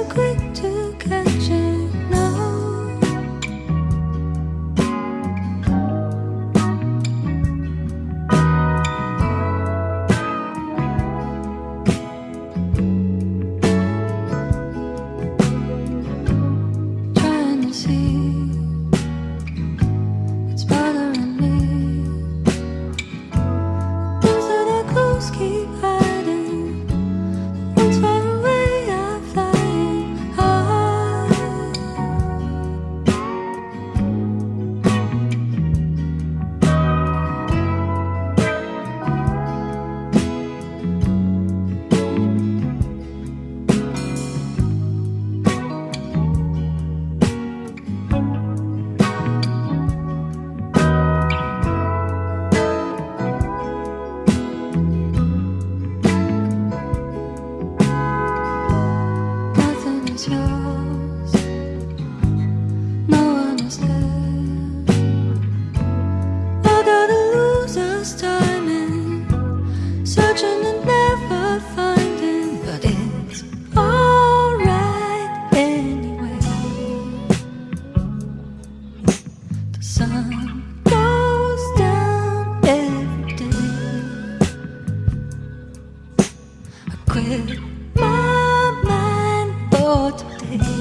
quick to catch it now Trying to see It's bothering me. Things that close keep No one is there. gotta lose time in searching and never finding, but it's alright anyway. The sun. quit mind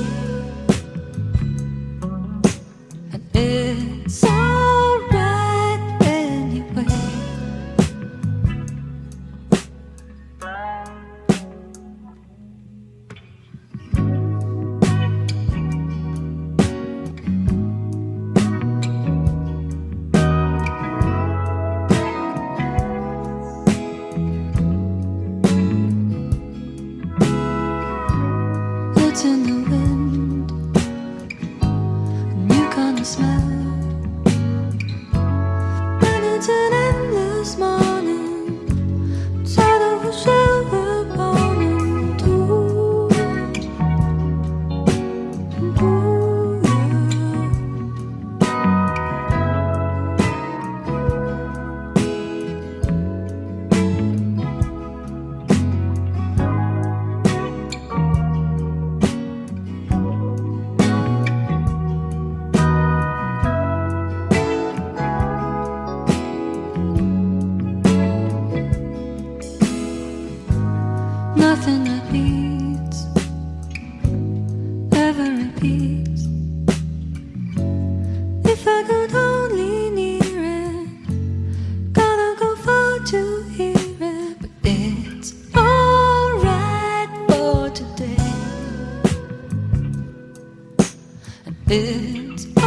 nothing that needs ever repeats. If I could only near it, gotta go far to hear it. But it's alright for today, and it's.